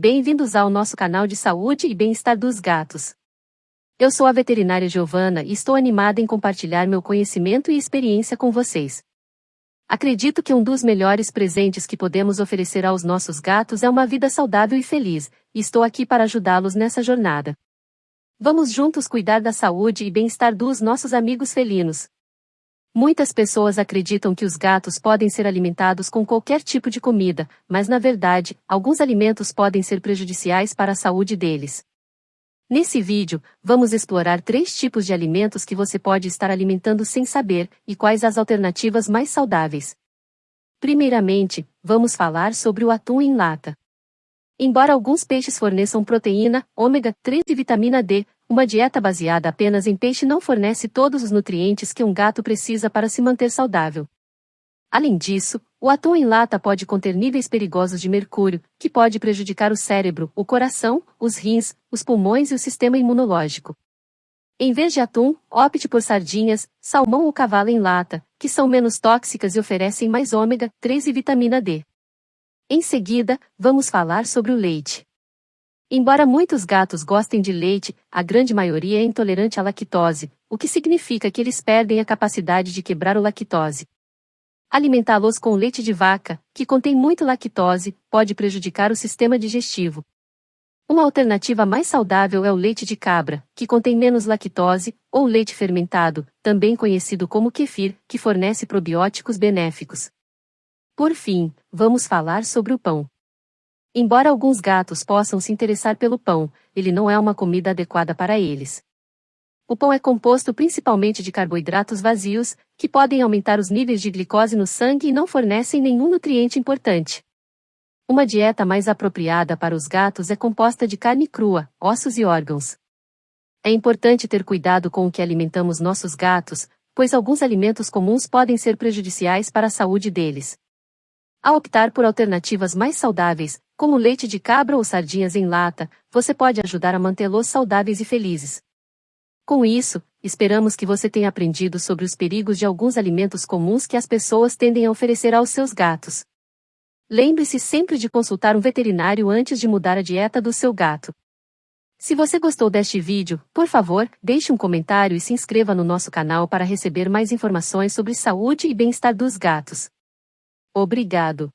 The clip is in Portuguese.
bem-vindos ao nosso canal de saúde e bem-estar dos gatos. Eu sou a veterinária Giovana e estou animada em compartilhar meu conhecimento e experiência com vocês. Acredito que um dos melhores presentes que podemos oferecer aos nossos gatos é uma vida saudável e feliz, e estou aqui para ajudá-los nessa jornada. Vamos juntos cuidar da saúde e bem-estar dos nossos amigos felinos. Muitas pessoas acreditam que os gatos podem ser alimentados com qualquer tipo de comida, mas na verdade, alguns alimentos podem ser prejudiciais para a saúde deles. Nesse vídeo, vamos explorar três tipos de alimentos que você pode estar alimentando sem saber e quais as alternativas mais saudáveis. Primeiramente, vamos falar sobre o atum em lata. Embora alguns peixes forneçam proteína, ômega 3 e vitamina D, uma dieta baseada apenas em peixe não fornece todos os nutrientes que um gato precisa para se manter saudável. Além disso, o atum em lata pode conter níveis perigosos de mercúrio, que pode prejudicar o cérebro, o coração, os rins, os pulmões e o sistema imunológico. Em vez de atum, opte por sardinhas, salmão ou cavalo em lata, que são menos tóxicas e oferecem mais ômega 3 e vitamina D. Em seguida, vamos falar sobre o leite. Embora muitos gatos gostem de leite, a grande maioria é intolerante à lactose, o que significa que eles perdem a capacidade de quebrar o lactose. Alimentá-los com leite de vaca, que contém muito lactose, pode prejudicar o sistema digestivo. Uma alternativa mais saudável é o leite de cabra, que contém menos lactose, ou leite fermentado, também conhecido como kefir, que fornece probióticos benéficos. Por fim, vamos falar sobre o pão. Embora alguns gatos possam se interessar pelo pão, ele não é uma comida adequada para eles. O pão é composto principalmente de carboidratos vazios, que podem aumentar os níveis de glicose no sangue e não fornecem nenhum nutriente importante. Uma dieta mais apropriada para os gatos é composta de carne crua, ossos e órgãos. É importante ter cuidado com o que alimentamos nossos gatos, pois alguns alimentos comuns podem ser prejudiciais para a saúde deles. Ao optar por alternativas mais saudáveis, como leite de cabra ou sardinhas em lata, você pode ajudar a mantê-los saudáveis e felizes. Com isso, esperamos que você tenha aprendido sobre os perigos de alguns alimentos comuns que as pessoas tendem a oferecer aos seus gatos. Lembre-se sempre de consultar um veterinário antes de mudar a dieta do seu gato. Se você gostou deste vídeo, por favor, deixe um comentário e se inscreva no nosso canal para receber mais informações sobre saúde e bem-estar dos gatos. Obrigado.